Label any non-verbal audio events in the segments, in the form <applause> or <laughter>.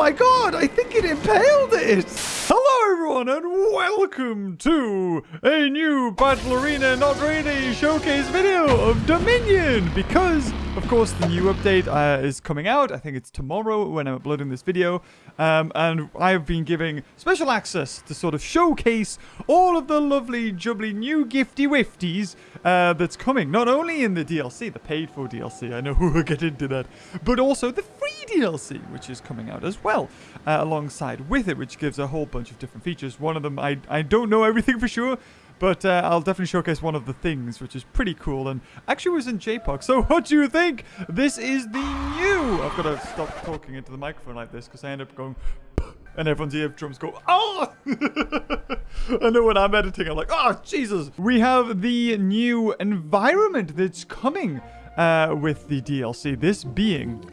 my god, I think it impaled it. Hello everyone and welcome to a new Battle Arena Not Really Showcase video of Dominion because of course the new update uh, is coming out. I think it's tomorrow when I'm uploading this video um, and I've been giving special access to sort of showcase all of the lovely jubbly new gifty wifties uh, that's coming. Not only in the DLC, the paid for DLC, I know <laughs> we'll get into that, but also the free DLC which is coming out as well uh, alongside with it which gives a whole bunch of different features. Just one of them I, I don't know everything <laughs> for sure but uh, I'll definitely showcase one of the things, which is pretty cool, and actually was in JPOG. So what do you think? This is the new... I've got to stop talking into the microphone like this, because I end up going... <laughs> And everyone's eardrums go, <laughs> oh! I know when I'm editing, I'm like, oh, Jesus! We have the new environment that's coming uh, with the DLC. This being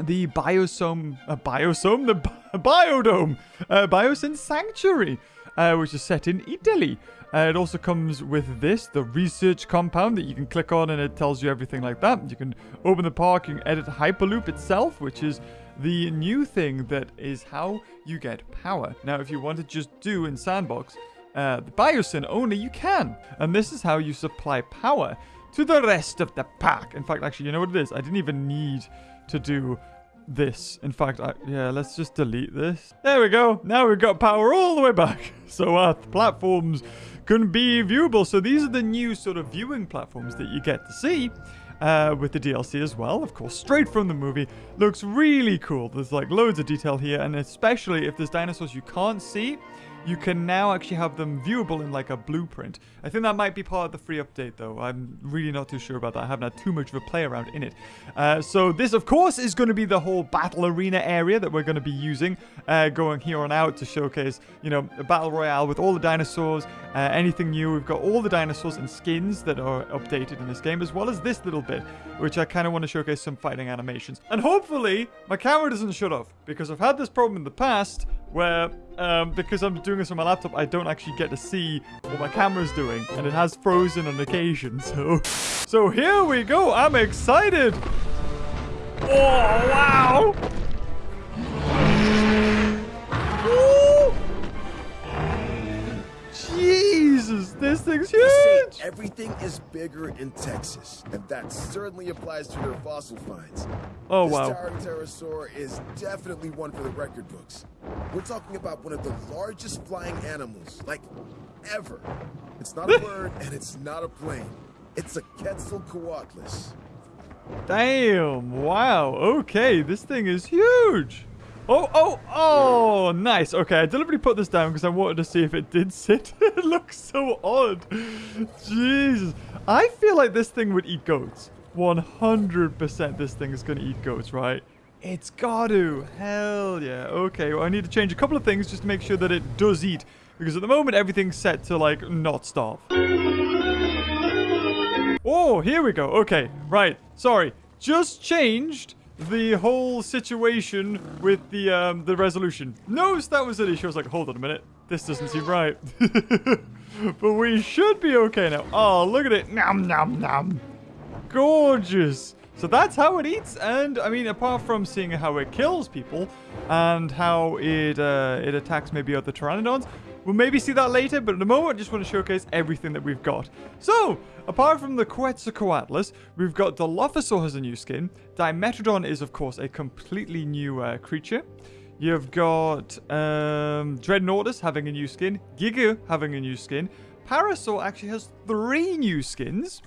the Biosome... Uh, Biosome? The <laughs> Biodome! Uh, Biosyn Sanctuary, uh, which is set in Italy. Uh, it also comes with this, the research compound that you can click on and it tells you everything like that. You can open the park, and edit Hyperloop itself, which is the new thing that is how you get power. Now, if you want to just do in Sandbox uh, the Biosyn only, you can. And this is how you supply power to the rest of the pack. In fact, actually, you know what it is? I didn't even need to do this. In fact, I, yeah, let's just delete this. There we go. Now we've got power all the way back. <laughs> So our platforms can be viewable. So these are the new sort of viewing platforms that you get to see. Uh, with the DLC as well, of course, straight from the movie. Looks really cool. There's like loads of detail here, and especially if there's dinosaurs you can't see, you can now actually have them viewable in like a blueprint. I think that might be part of the free update though. I'm really not too sure about that. I haven't had too much of a play around in it. Uh, so this of course is going to be the whole battle arena area that we're going to be using uh, going here on out to showcase, you know, a battle royale with all the dinosaurs, uh, anything new. We've got all the dinosaurs and skins that are updated in this game as well as this little bit, which I kind of want to showcase some fighting animations. And hopefully my camera doesn't shut off because I've had this problem in the past where um, because I'm doing this on my laptop, I don't actually get to see what my camera's doing, and it has frozen on occasion, <laughs> so... So here we go, I'm excited! Oh, wow! Jesus, this thing's huge! everything is bigger in Texas, and that certainly applies to their fossil finds. Oh, this wow. towering pterosaur is definitely one for the record books. We're talking about one of the largest flying animals, like, ever. It's not a <laughs> bird, and it's not a plane. It's a Quetzalcoatlus. Damn, wow, okay, this thing is huge! Oh, oh, oh, nice. Okay, I deliberately put this down because I wanted to see if it did sit. <laughs> it looks so odd. Jesus. I feel like this thing would eat goats. 100% this thing is going to eat goats, right? It's got to. Hell yeah. Okay, well, I need to change a couple of things just to make sure that it does eat. Because at the moment, everything's set to, like, not starve. Oh, here we go. Okay, right. Sorry. Just changed the whole situation with the um, the resolution. Notice that was an issue. I was like, hold on a minute. This doesn't seem right. <laughs> but we should be okay now. Oh, look at it. Nom, nom, nom. Gorgeous. So that's how it eats. And, I mean, apart from seeing how it kills people and how it, uh, it attacks maybe other pteranodons, We'll maybe see that later, but at the moment, I just want to showcase everything that we've got. So, apart from the Quetzalcoatlus, we've got Dilophosaur has a new skin. Dimetrodon is, of course, a completely new uh, creature. You've got um, Dreadnoughtus having a new skin. Giga having a new skin. Parasaur actually has three new skins.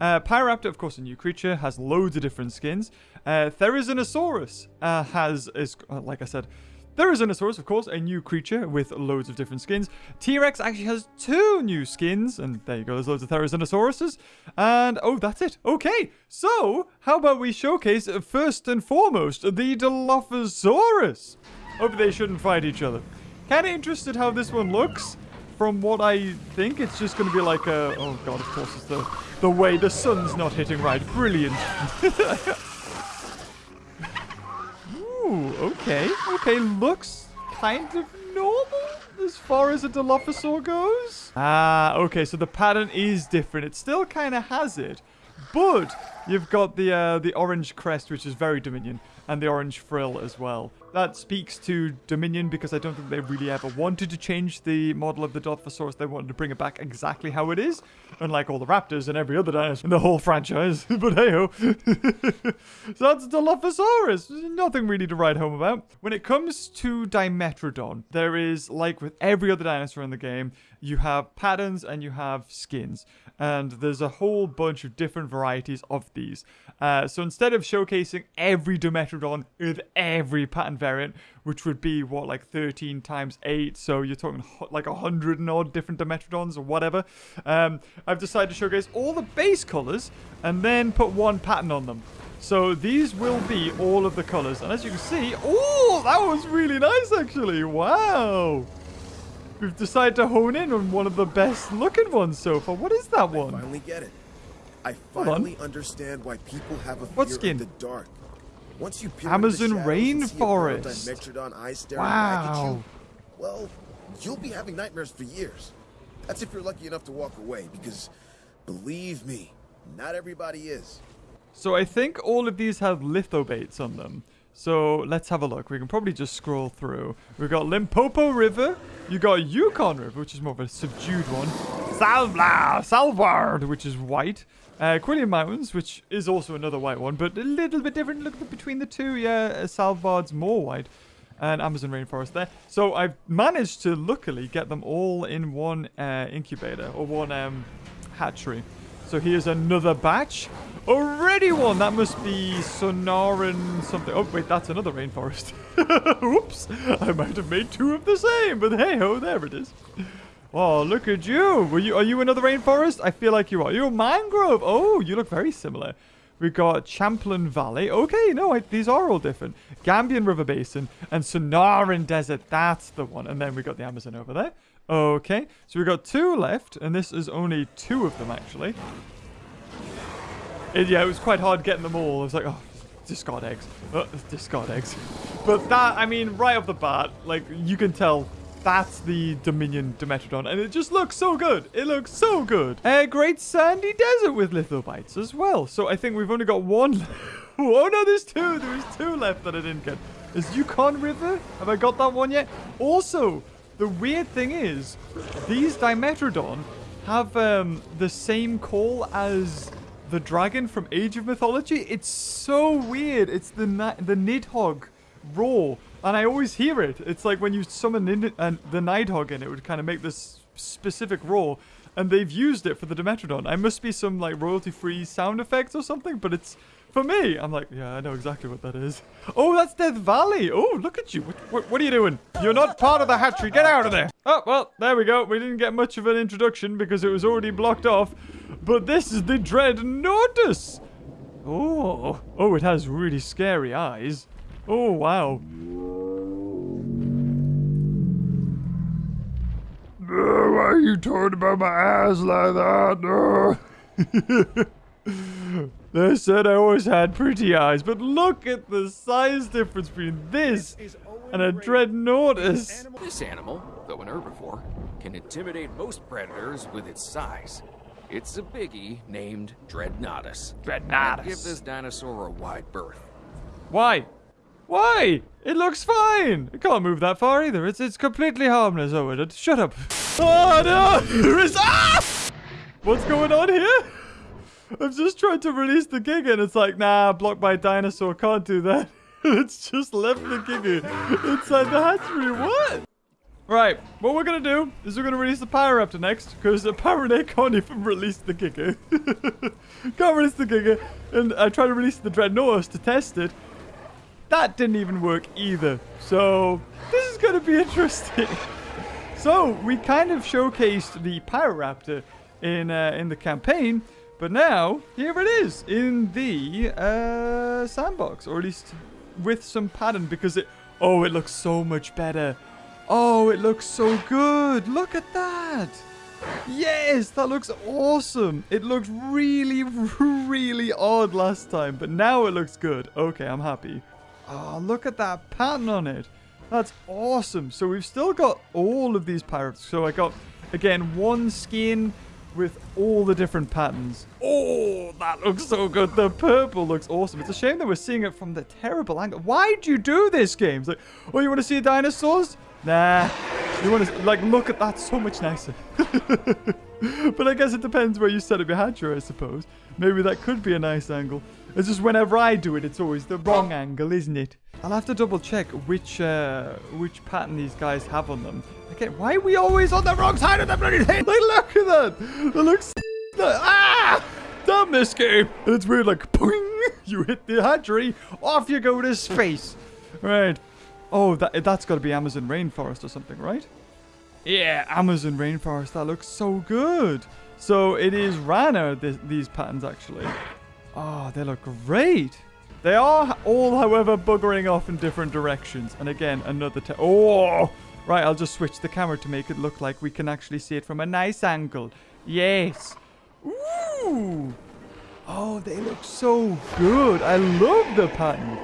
Uh, Pyroraptor, of course, a new creature, has loads of different skins. Uh, Therizinosaurus uh, has, is, uh, like I said, Therizinosaurus, of course, a new creature with loads of different skins. T-Rex actually has two new skins, and there you go, there's loads of Therizinosauruses. And, oh, that's it. Okay, so, how about we showcase, uh, first and foremost, the Dilophosaurus? Hope they shouldn't fight each other. Kinda interested how this one looks. From what I think, it's just gonna be like a... Oh god, of course, it's the, the way the sun's not hitting right. Brilliant. <laughs> Okay. Okay, looks kind of normal as far as a Dilophosaur goes. Ah, okay, so the pattern is different. It still kind of has it, but You've got the uh, the orange crest, which is very Dominion, and the orange frill as well. That speaks to Dominion because I don't think they really ever wanted to change the model of the Dilophosaurus. They wanted to bring it back exactly how it is, unlike all the raptors and every other dinosaur in the whole franchise. <laughs> but hey ho. <laughs> so that's Dilophosaurus. Nothing really to write home about. When it comes to Dimetrodon, there is, like with every other dinosaur in the game, you have patterns and you have skins. And there's a whole bunch of different varieties of these. Uh, so instead of showcasing every Dimetrodon with every pattern variant, which would be what like 13 times 8 so you're talking like a hundred and odd different dimetrodons or whatever um, i've decided to showcase all the base colors and then put one pattern on them so these will be all of the colors and as you can see oh that was really nice actually wow we've decided to hone in on one of the best looking ones so far what is that one I finally get it i finally understand why people have a fear what skin? of the dark once you peer Amazon into rainforest. Eyes staring wow. back at you, well, you'll be having nightmares for years. That's if you're lucky enough to walk away, because believe me, not everybody is. So I think all of these have lithobates on them. So let's have a look. We can probably just scroll through. We've got Limpopo River. You got Yukon River, which is more of a subdued one. Salvla, Salvard, which is white. Uh, Quillian Mountains, which is also another white one, but a little bit different look between the two. Yeah, uh, Salvard's more white. And Amazon rainforest there. So I've managed to luckily get them all in one uh, incubator or one um, hatchery. So here's another batch. Already one. That must be Sonoran something. Oh, wait, that's another rainforest. <laughs> Oops. I might have made two of the same, but hey ho, there it is. Oh, look at you. Were you. Are you another rainforest? I feel like you are. You're a mangrove. Oh, you look very similar. We've got Champlain Valley. Okay, no, I, these are all different. Gambian River Basin and Sonoran Desert. That's the one. And then we got the Amazon over there. Okay, so we've got two left, and this is only two of them, actually. It, yeah, it was quite hard getting them all. I was like, oh, discard eggs. Uh, discard eggs. But that, I mean, right off the bat, like, you can tell that's the Dominion Dimetrodon, and it just looks so good. It looks so good. A great sandy desert with lithobates as well. So I think we've only got one. oh no, there's two. There's two left that I didn't get. Is Yukon River? Have I got that one yet? Also, the weird thing is, these Dimetrodon have um, the same call as the dragon from Age of Mythology. It's so weird. It's the the Nidhogg roar and I always hear it. It's like when you summon in, uh, the Nidhogg in it would kind of make this specific roar. And they've used it for the Dimetrodon. I must be some like royalty-free sound effects or something, but it's for me. I'm like, yeah, I know exactly what that is. Oh, that's Death Valley. Oh, look at you. What, what, what, are you doing? You're not part of the hatchery. Get out of there. Oh, well, there we go. We didn't get much of an introduction because it was already blocked off. But this is the Dread Dreadnoughtus. Oh, oh, it has really scary eyes. Oh, wow. why are you talking about my ass like that? <laughs> <laughs> they said I always had pretty eyes, but look at the size difference between this and a Dreadnoughtus. This animal, though an herbivore, can intimidate most predators with its size. It's a biggie named Dreadnoughtus. Dreadnoughtus. give this dinosaur a wide berth. Why? Why? It looks fine. It can't move that far either. It's it's completely harmless. Oh. Shut up. Oh no! There is ah! What's going on here? I've just tried to release the Giga and it's like, nah, blocked by dinosaur. Can't do that. <laughs> it's just left the Giga inside the hatchery. What? Right, what we're going to do is we're going to release the Raptor next, because apparently I can't even release the Giga. <laughs> can't release the Giga, and I tried to release the Dreadnoughtus to test it, that didn't even work either. So this is going to be <laughs> interesting. so we kind of showcased the Pyroraptor in uh, in the campaign, but now here it is in the uh, sandbox, or at least with some pattern because it. Oh, it looks so much better. Oh, it looks so good. Look at that. Yes, that looks awesome. It looked really, <laughs> really odd last time, but now it looks good. Okay, I'm happy. Oh, look at that pattern on it. That's awesome. So we've still got all of these pirates. So I got, again, one skin, with all the different patterns. Oh, that looks so good. The purple looks awesome. It's a shame that we're seeing it from the terrible angle. Why'd you do this, game? It's like, oh, you want to see dinosaurs? Nah. You want to, like, look at that. So much nicer. <laughs> but I guess it depends where you set up your hatchery, I suppose. Maybe that could be a nice angle. It's just whenever I do it, it's always the wrong angle, isn't it? I'll have to double check which uh, which pattern these guys have on them. Okay, why are we always on the wrong side of the bloody thing? Like, look at that. It looks... Ah! Damn this game. It's weird, like, boing, <laughs> you hit the hatchery, off you go to space. Right. Oh, that that's got to be Amazon rainforest or something, right? Yeah, Amazon rainforest. That looks so good. So it is Rana, th these patterns, actually. Oh, they look great. They are all, however, buggering off in different directions. And again, another... Oh! Right, I'll just switch the camera to make it look like we can actually see it from a nice angle. Yes. Ooh! Oh, they look so good. I love the pattern.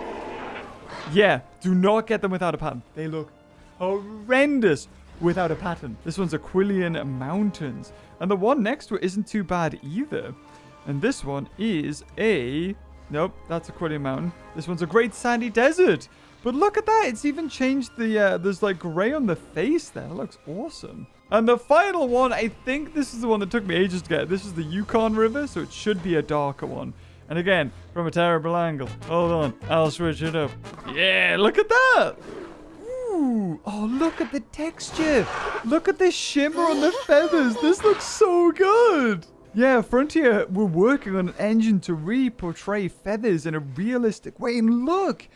Yeah, do not get them without a pattern. They look horrendous without a pattern. This one's Aquilian Mountains. And the one next to it isn't too bad either. And this one is a Nope, that's Aquilian Mountain. This one's a Great Sandy Desert. But look at that. It's even changed the, uh, there's like gray on the face there. It looks awesome. And the final one, I think this is the one that took me ages to get. This is the Yukon River, so it should be a darker one. And again, from a terrible angle. Hold on, I'll switch it up. Yeah, look at that. Ooh, oh, look at the texture. Look at the shimmer on the feathers. This looks so good. Yeah, Frontier were working on an engine to re-portray feathers in a realistic way. And look,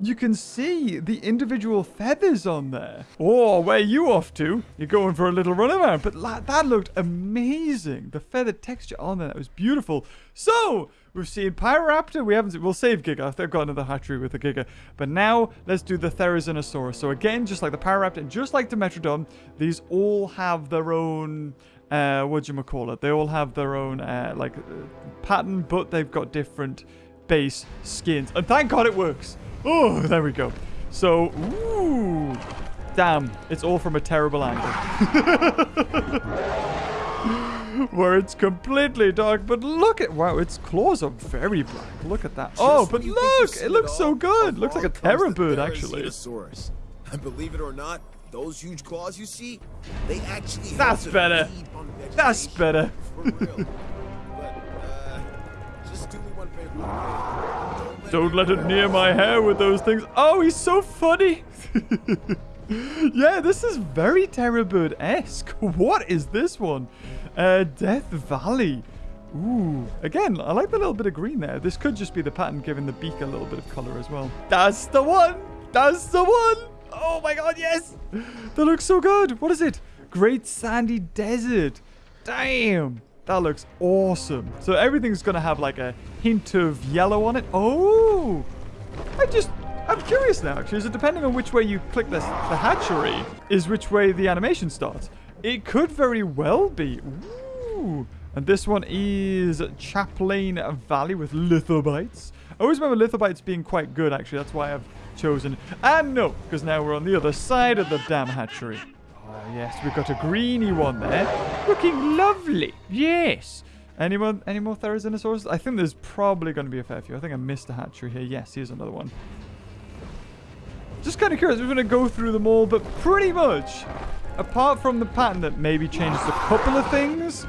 you can see the individual feathers on there. Oh, where are you off to? You're going for a little run around. But that looked amazing. The feather texture on there, that was beautiful. So, we've seen Pyroraptor. We haven't, we'll save Giga. They've got another hatchery with a Giga. But now, let's do the Therizinosaurus. So again, just like the Pyroraptor, and just like the Dimetrodon, these all have their own uh, what do you call it? They all have their own uh, like uh, pattern, but they've got different base skins. And thank God it works. Oh, there we go. So, ooh, damn, it's all from a terrible angle. <laughs> Where it's completely dark, but look at wow, its claws are very black. Look at that. Just oh, but look, it looks so good. Looks like a terror bird, actually. And believe it or not, those huge claws you see, they actually That's better. That's better. Uh, don't let it near my hair with those things. Oh, he's so funny. <laughs> yeah, this is very Terrorbird-esque. <laughs> What is this one? Uh, Death Valley. Ooh, again, I like the little bit of green there. This could just be the pattern giving the beak a little bit of color as well. That's the one. That's the one. Oh my god, yes! That looks so good. What is it? Great Sandy Desert. Damn. That looks awesome. So everything's going to have like a hint of yellow on it. Oh! I just... I'm curious now, actually. Is it depending on which way you click this, the hatchery, is which way the animation starts? It could very well be. Ooh. And this one is Champlain Valley with lithobates. I always remember lithobates being quite good, actually. That's why I've chosen. And no, because now we're on the other side of the damn hatchery. Oh, yes, we've got a greeny one there. Looking lovely. Yes. Any more, any more Therizinosaurs? I think there's probably going to be a fair few. I think I missed a hatchery here. Yes, here's another one. Just kind of curious. We're going to go through them all, but pretty much, apart from the pattern that maybe changes a couple of things,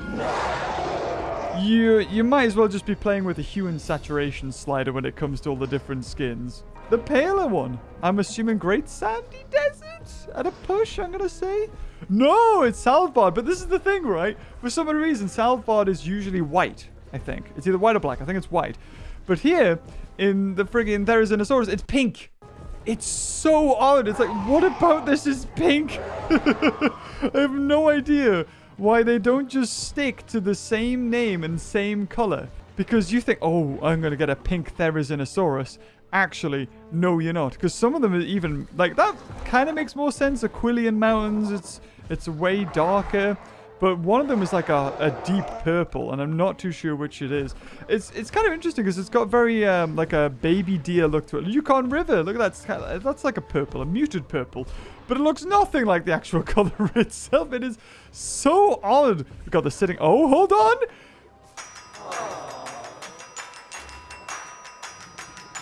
you you might as well just be playing with the hue and saturation slider when it comes to all the different skins. The paler one. I'm assuming Great Sandy Desert at a push, I'm going to say. No, it's Svalbard. But this is the thing, right? For some reason, Svalbard is usually white, I think. It's either white or black. I think it's white. But here, in the friggin' Therizinosaurus, it's pink. It's so odd. It's like, what about this is pink? <laughs> I have no idea why they don't just stick to the same name and same color. Because you think, oh, I'm going to get a pink Therizinosaurus. Actually, no, you're not. Because some of them are even... Like, that kind of makes more sense. Aquilian Mountains, it's it's way darker. but one of them is like a, a deep purple, and I'm not too sure which it is. It's it's kind of interesting because it's got very um, like a baby deer look to it. Yukon River, look at that. That's like a purple, a muted purple, but it looks nothing like the actual <laughs> color itself. It is so odd. We got the sitting. Oh, hold on.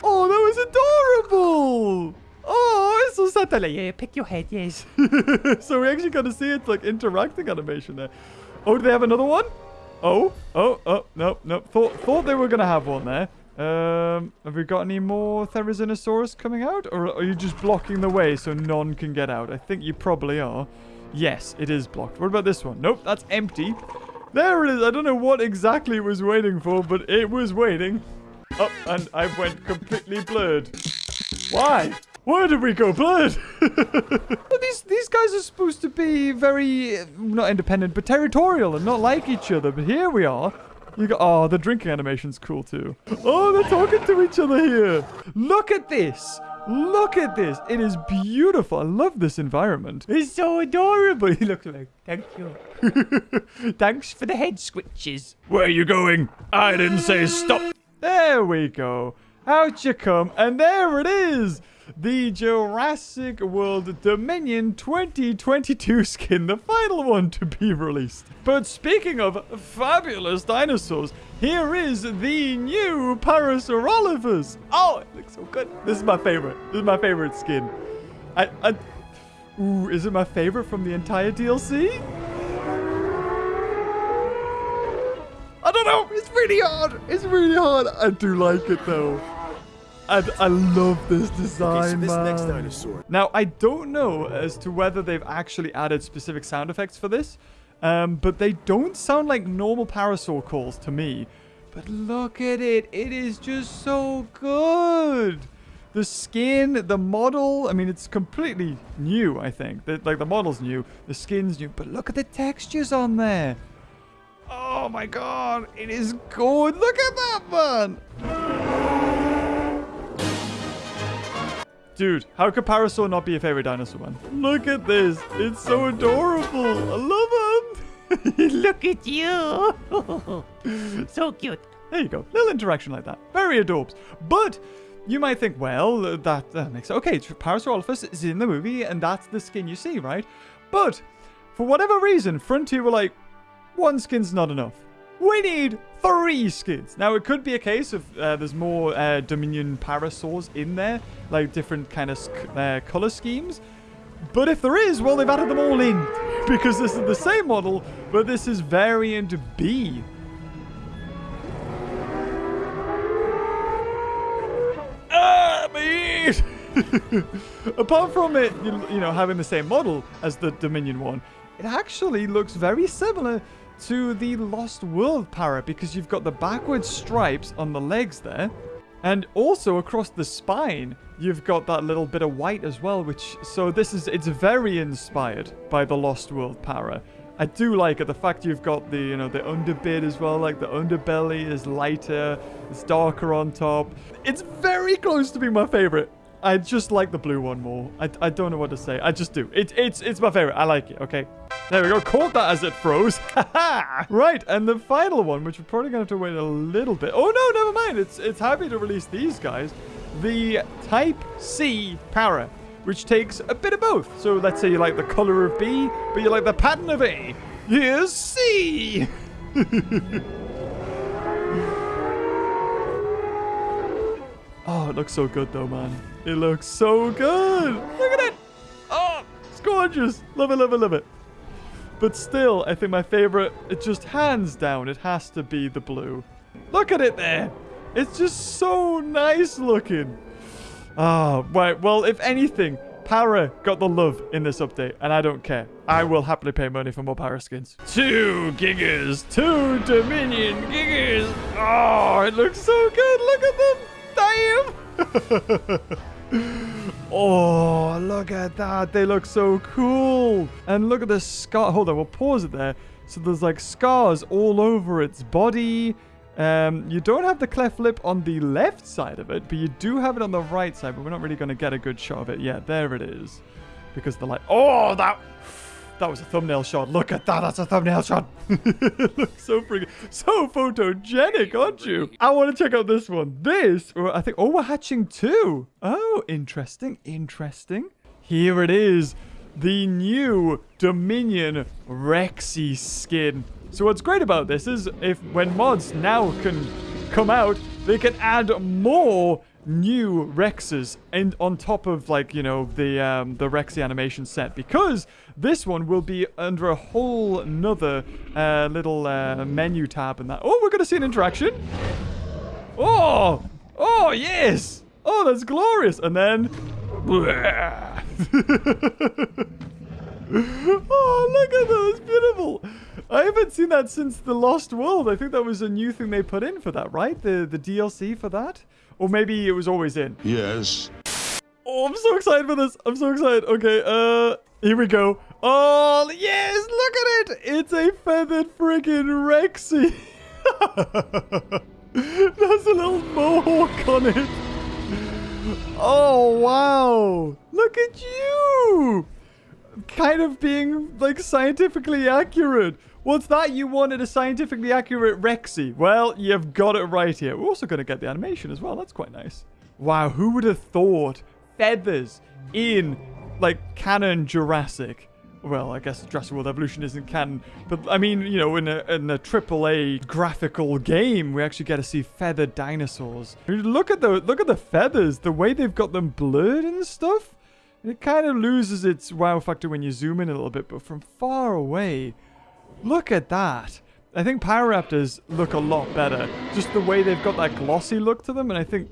Oh, that was adorable. Oh, it's so sad. Like, yeah, pick your head, yes. <laughs> so we actually got to see it like interacting animation there. Oh, do they have another one? Oh, oh, oh, no, no. Thought, thought they were going to have one there. Um, have we got any more Therizinosaurus coming out? Or are you just blocking the way so none can get out? I think you probably are. Yes, it is blocked. What about this one? Nope, that's empty. There it is. I don't know what exactly it was waiting for, but it was waiting. Oh, and I went completely blurred. Why? Why did we go blurred? <laughs> well, these these guys are supposed to be very not independent, but territorial and not like each other. But here we are. You got oh, the drinking animation's cool too. Oh, they're talking to each other here. Look at this. Look at this. It is beautiful. I love this environment. It's so adorable. <laughs> He looks like, thank you. <laughs> Thanks for the head switches. Where are you going? I didn't say stop. There we go. Out you come. And there it is the Jurassic World Dominion 2022 skin, the final one to be released. But speaking of fabulous dinosaurs, here is the new Parasaurolophus. Oh, it looks so good. This is my favorite. This is my favorite skin. I, I, ooh, is it my favorite from the entire DLC? Don't know. It's really hard. It's really hard. I do like it though. And I love this design, okay, so this man. next dinosaur. Now, I don't know as to whether they've actually added specific sound effects for this, um, but they don't sound like normal parasaur calls to me. But look at it. It is just so good. The skin, the model, I mean, it's completely new, I think. The, like, the model's new, the skin's new, but look at the textures on there. Oh my god, it is good. Look at that, man. Dude, how could Parasaur not be your favorite dinosaur, man? Look at this. It's so adorable. I love him. <laughs> Look at you. <laughs> so cute. There you go. Little interaction like that. Very adorbs. But you might think, well, that, that makes sense. Okay, Parasaurolophus is in the movie, and that's the skin you see, right? But for whatever reason, Frontier were like, one skin's not enough. We need three skins. Now, it could be a case of uh, there's more uh, Dominion Parasaurs in there, like different kind of uh, color schemes. But if there is, well, they've added them all in because this is the same model, but this is variant B. Ah! <laughs> Apart from it, you know, having the same model as the Dominion one, it actually looks very similar to the Lost World parrot because you've got the backward stripes on the legs there. And also across the spine, you've got that little bit of white as well, which, so this is, it's very inspired by the Lost World parrot. I do like it, the fact you've got the, you know, the underbit as well, like the underbelly is lighter, it's darker on top. It's very close to being my favorite. I just like the blue one more. I, I don't know what to say. I just do. It, it's, it's my favorite. I like it, okay? There we go. Caught that as it froze. <laughs> right, and the final one, which we're probably going to have to wait a little bit. Oh, no, never mind. It's, it's happy to release these guys. The Type C Para, which takes a bit of both. So let's say you like the color of B, but you like the pattern of A. Here's C. <laughs> oh, it looks so good though, man. It looks so good. Look at it. Oh, it's gorgeous. Love it, love it, love it. But still, I think my favorite, it just hands down, it has to be the blue. Look at it there. It's just so nice looking. Ah, oh, right. Well, if anything, Para got the love in this update, and I don't care. I will happily pay money for more Para skins. Two Gigas, two Dominion Gigas. Oh, it looks so good. Look at them. Damn. <laughs> oh, look at that. They look so cool. And look at the scar. Hold on, we'll pause it there. So there's like scars all over its body. Um, you don't have the cleft lip on the left side of it, but you do have it on the right side, but we're not really going to get a good shot of it yet. There it is. Because the light... Oh, that... that was a thumbnail shot. Look at that. That's a thumbnail shot. <laughs> looks so freaking, so photogenic, aren't you? I want to check out this one. This, I think, oh, we're hatching two. Oh, interesting, interesting. Here it is. The new Dominion Rexy skin. So what's great about this is if when mods now can come out, they can add more new Rexes and on top of like, you know, the um, the Rexy animation set because this one will be under a whole another uh, little uh, menu tab and that. Oh, we're going to see an interaction. Oh, oh, yes. Oh, that's glorious. And then... <laughs> oh, look at that. It's beautiful. I haven't seen that since The Lost World. I think that was a new thing they put in for that, right? The the DLC for that? Or maybe it was always in. Yes. Oh, I'm so excited for this. I'm so excited. Okay, uh, here we go. Oh, yes, look at it. It's a feathered friggin' Rexy. <laughs> There's a little mohawk on it. Oh, wow. Look at you. Kind of being, like, scientifically accurate. What's that? You wanted a scientifically accurate Rexy. Well, you've got it right here. We're also going to get the animation as well. That's quite nice. Wow, who would have thought feathers in, like, canon Jurassic? Well, I guess Jurassic World Evolution isn't canon, but I mean, you know, in a in a AAA graphical game, we actually get to see feathered dinosaurs. Look at the look at the feathers, the way they've got them blurred and stuff. It kind of loses its wow factor when you zoom in a little bit, but from far away, Look at that. I think Pyroraptors look a lot better. Just the way they've got that glossy look to them, and I think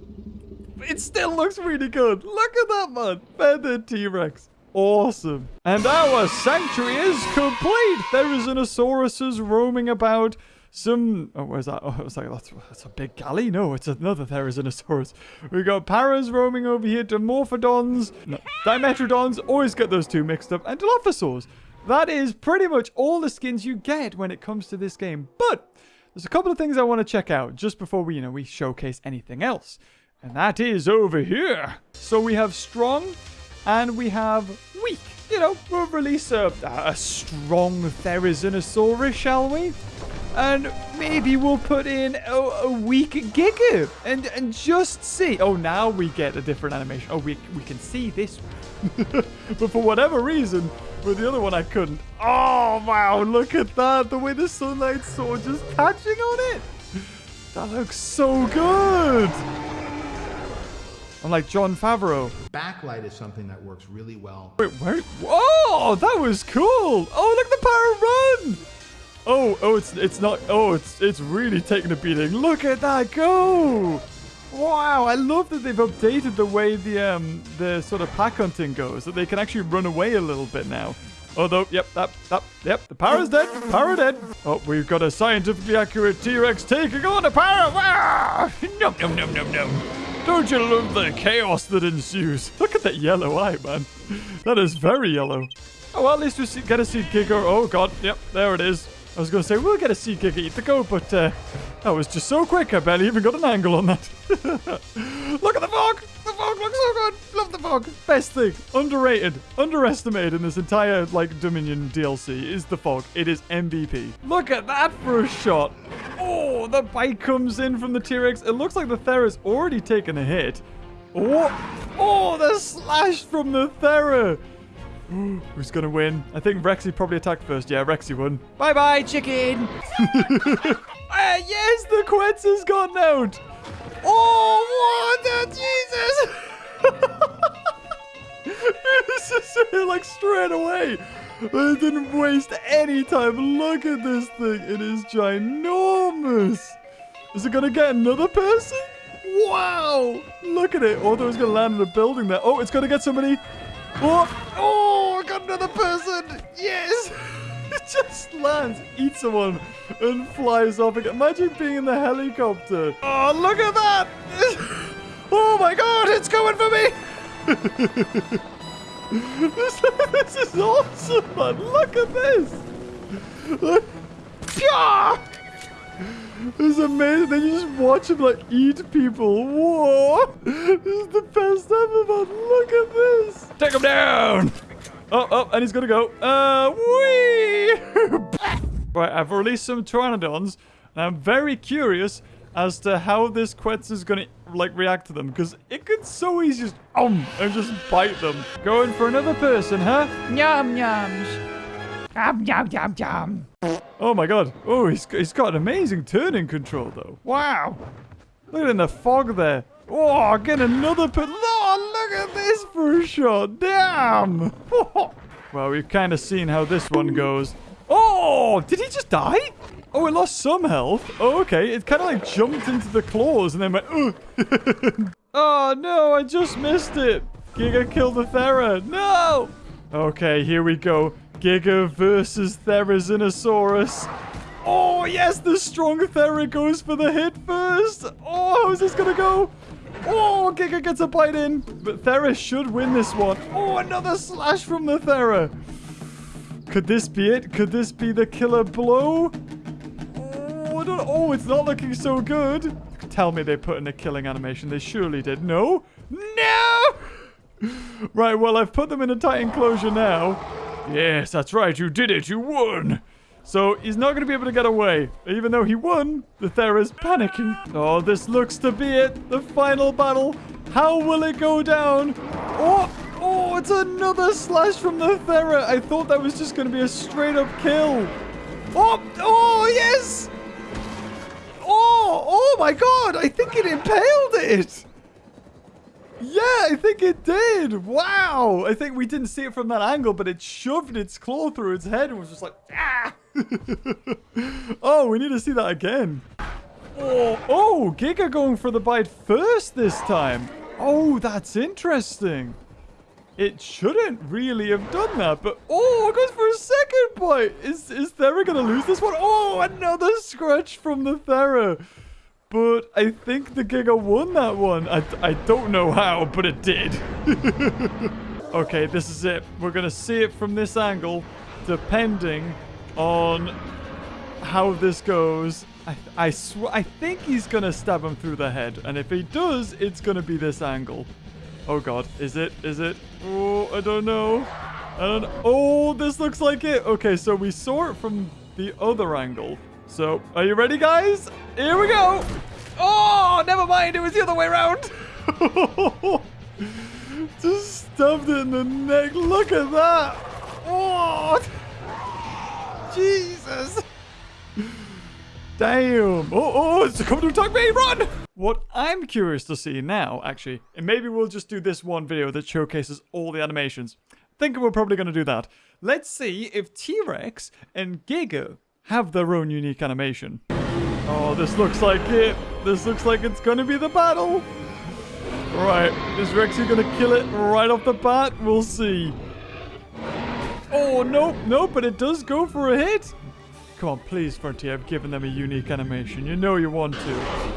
it still looks really good. Look at that, man. Feathered T-Rex. Awesome. And our sanctuary is complete. Therizinosaurus roaming about. Some, oh, where's that? Oh, I was like, that's, that's a big galley. No, it's another Therizinosaurus. We got Paras roaming over here, Dimorphodons, no, Dimetrodons, always get those two mixed up, and Dilophosaurs. That is pretty much all the skins you get when it comes to this game. But there's a couple of things I want to check out just before we, you know, we showcase anything else. And that is over here. So we have strong and we have weak. You know, we'll release a, a strong Therizinosaurus, shall we? And maybe we'll put in a, a weak Giga and, and just see. Oh, now we get a different animation. Oh, we, we can see this <laughs> but for whatever reason, with the other one I couldn't. Oh, wow, look at that. The way the sunlight sword just catching on it. That looks so good. I'm like Jon Favreau. Backlight is something that works really well. Wait, where? Whoa, that was cool. Oh, look at the power run. Oh, oh, it's it's not. Oh, it's it's really taking a beating. Look at that go. Wow, I love that they've updated the way the um the sort of pack hunting goes. That they can actually run away a little bit now. Although, yep, that, that, yep, the power's dead. Power dead. Oh, we've got a scientifically accurate T-Rex taking on power. Ah! <laughs> Num, num, num, num, num. Don't you love the chaos that ensues? <laughs> Look at that yellow eye, man. That is very yellow. Oh, well, at least we see, get to see Giga. Oh, God. Yep, there it is. I was going to say, we'll get to see Giga eat the goat, but uh, that was just so quick. I barely even got an angle on that. <laughs> Look at the fog. The fog looks so good. Love the fog. Best thing. Underrated. Underestimated in this entire, like, Dominion DLC is the fog. It is MVP. Look at that for a shot. Oh, the bite comes in from the T-Rex. It looks like the Thera's already taken a hit. Oh, oh, the slash from the Thera. <gasps> Who's gonna win? I think Rexy probably attacked first. Yeah, Rexy won. Bye-bye, chicken! <laughs> <laughs> uh, yes, the Quetz has gone out! Oh, what? the Jesus! <laughs> this is like straight away. I didn't waste any time. Look at this thing. It is ginormous. Is it gonna get another person? Wow! Look at it. Although it's gonna land in a building there. Oh, it's gonna get somebody. Oh, oh, I got another person. Yes. <laughs> it just lands, eats someone, and flies off again. Imagine being in the helicopter. Oh, look at that. <laughs> oh my God, it's coming for me. <laughs> this, this is awesome, man. Look at this. Look. It's amazing. Then you just watch him like eat people. Whoa! This is the best ever, man. Look at this. Take him down. Oh, oh, and he's gonna go. Uh, wee! <laughs> right, I've released some Pteranodons, and I'm very curious as to how this Quetz is gonna, like, react to them, because it could so easily just, um, and just bite them. Going for another person, huh? Yum yums. Yum yum yum yum. Oh my god. Oh, he's, he's got an amazing turning control, though. Wow. Look at in the fog there. Oh, get another put. Oh, look at this for a shot. Damn. <laughs> well, we've kind of seen how this one goes. Oh, did he just die? Oh, it lost some health. Oh, okay. It kind of like jumped into the claws and then went, <laughs> oh, no, I just missed it. Giga killed the Thera. No. Okay, here we go. Giga versus Therizinosaurus. Oh, yes, the strong Thera goes for the hit first. Oh, how's this gonna go? Oh, Giga gets a bite in. But Thera should win this one. Oh, another slash from the Thera. Could this be it? Could this be the killer blow? Oh, oh, it's not looking so good. Tell me they put in a killing animation. They surely did. No? No! <laughs> Right, well, I've put them in a tight enclosure now. Yes, that's right. You did it. You won. So he's not going to be able to get away. Even though he won, the Thera's panicking. Oh, this looks to be it. The final battle. How will it go down? Oh, oh, it's another slash from the Thera. I thought that was just going to be a straight up kill. Oh, oh, yes. Oh, oh my god. I think it impaled it. Yeah, I think it did. Wow. I think we didn't see it from that angle, but it shoved its claw through its head and was just like, ah. <laughs> oh, we need to see that again. Oh, oh, Giga going for the bite first this time. Oh, that's interesting. It shouldn't really have done that, but oh, it goes for a second bite. Is is Thera gonna lose this one? Oh, another scratch from the Thera. But I think the Giga won that one. I, I don't know how, but it did. <laughs> okay, this is it. We're going to see it from this angle, depending on how this goes. I, I, sw I think he's going to stab him through the head. And if he does, it's going to be this angle. Oh, God. Is it? Is it? Oh, I don't know. Don't Oh, this looks like it. Okay, so we saw it from the other angle. So, are you ready, guys? Here we go. Oh, never mind. It was the other way around. <laughs> Just stuffed it in the neck. Look at that. Oh, <laughs> Jesus. Damn. Oh, oh, oh, it's coming to attack me. Run. What I'm curious to see now, actually, and maybe we'll just do this one video that showcases all the animations. Think we're probably going to do that. Let's see if T-Rex and Giga have their own unique animation. Oh, this looks like it. This looks like it's to be the battle. Right, is Rexy to kill it right off the bat? We'll see. Oh, no, no, but it does go for a hit. Come on, please, Frontier, I've given them a unique animation. You know you want to.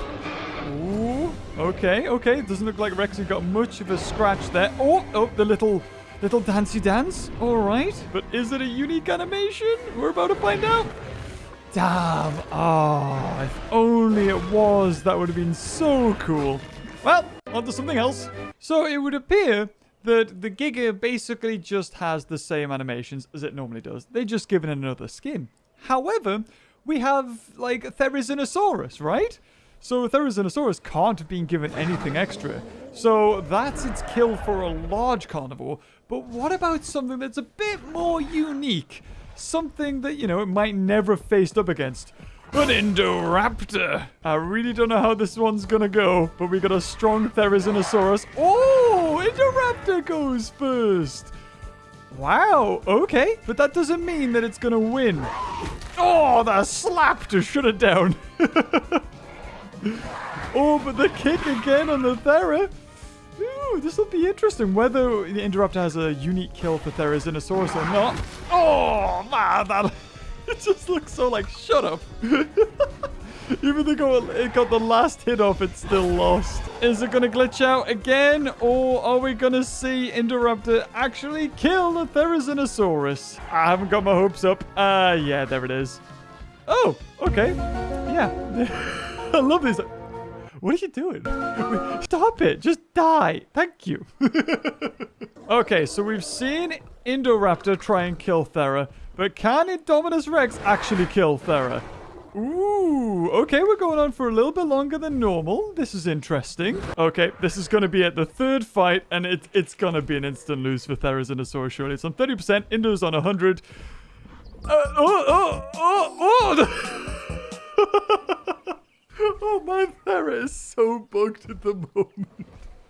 Ooh, okay, okay. It doesn't look like Rexy got much of a scratch there. Oh, oh, the little little dancey dance. All right, but is it a unique animation? We're about to find out. Damn. Oh, ah, if only it was. That would have been so cool. Well, on to something else. So it would appear that the Giga basically just has the same animations as it normally does. They just given another skin. However, we have, like, Therizinosaurus, right? So Therizinosaurus can't have been given anything extra. So that's its kill for a large carnivore. But what about something that's a bit more unique? Something that, you know, it might never have faced up against. An Indoraptor. I really don't know how this one's gonna go, but we got a strong Therizinosaurus. Oh, Indoraptor goes first. Wow, okay. But that doesn't mean that it's gonna win. Oh, the slap to shut it down. <laughs> oh, but the kick again on the Thera. Ooh, this will be interesting. Whether the Indoraptor has a unique kill for Therizinosaurus or not. Oh, man, that... <laughs> It just looks so like, shut up. <laughs> Even though it got the last hit off, it's still lost. Is it going to glitch out again? Or are we going to see Indoraptor actually kill the Therizinosaurus? I haven't got my hopes up. Ah, uh, yeah, there it is. Oh, okay. Yeah. <laughs> I love this. What are you doing? Stop it. Just die. Thank you. <laughs> okay, so we've seen Indoraptor try and kill Thera, but can Indominus Rex actually kill Thera? Ooh, okay, we're going on for a little bit longer than normal. This is interesting. Okay, this is going to be at the third fight, and it, it's going to be an instant lose for Therizinosaurus, surely. It's on 30%, Indo's on 100. Uh, oh, oh, oh, oh! <laughs> <laughs> oh, my Thera is so bugged at the moment.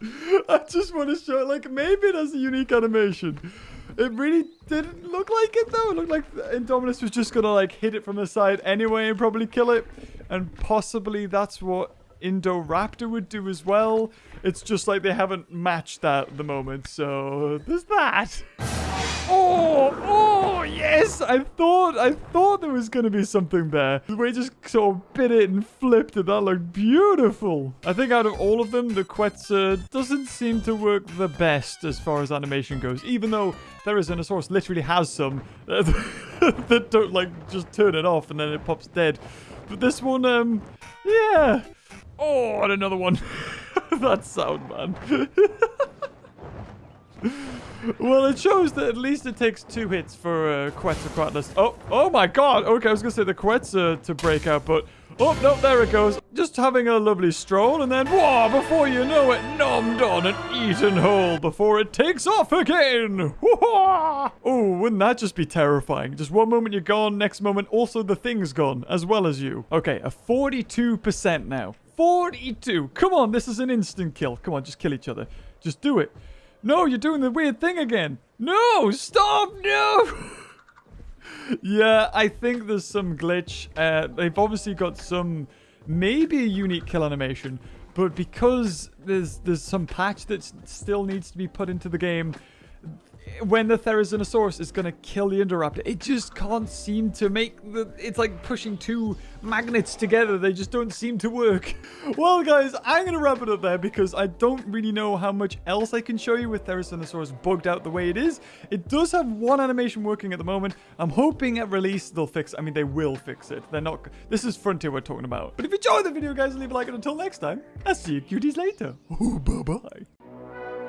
<laughs> I just want to show, it. like, maybe it has a unique animation. It really didn't look like it, though. It looked like Indominus was just going to, like, hit it from the side anyway and probably kill it. And possibly that's what Indoraptor would do as well. It's just like they haven't matched that at the moment, so there's that. Oh, oh, yes! I thought, I thought there was going to be something there. The way just sort of bit it and flipped it. That looked beautiful. I think out of all of them, the Quetzal doesn't seem to work the best as far as animation goes. Even though Therizinosaurus literally has some <laughs> that don't, like, just turn it off and then it pops dead. But this one, um, yeah. Oh, and another one. <laughs> that sound, man. <laughs> <laughs> well, it shows that at least it takes two hits for uh, Quetzalcoatlus. Oh, oh my god. Okay, I was going to say the Quetzal to break out, but... Oh, no, there it goes. Just having a lovely stroll, and then, whoa, before you know it, nommed on and eaten whole before it takes off again. Oh, wouldn't that just be terrifying? Just one moment you're gone, next moment also the thing's gone, as well as you. Okay, a 42% now. 42. Come on, this is an instant kill. Come on, just kill each other. Just do it. No, you're doing the weird thing again. No, stop, no. <laughs> yeah, I think there's some glitch. Uh, they've obviously got some, maybe a unique kill animation, but because there's there's some patch that still needs to be put into the game, when the Therizinosaurus is going to kill the Indoraptor, it just can't seem to make the... It's like pushing two magnets together. They just don't seem to work. <laughs> Well, guys, I'm going to wrap it up there because I don't really know how much else I can show you with Therizinosaurus bugged out the way it is. It does have one animation working at the moment. I'm hoping at release they'll fix I mean, they will fix it. They're not... This is Frontier we're talking about. But if you enjoyed the video, guys, leave a like. And until next time, I'll see you cuties later. <laughs> Bye-bye.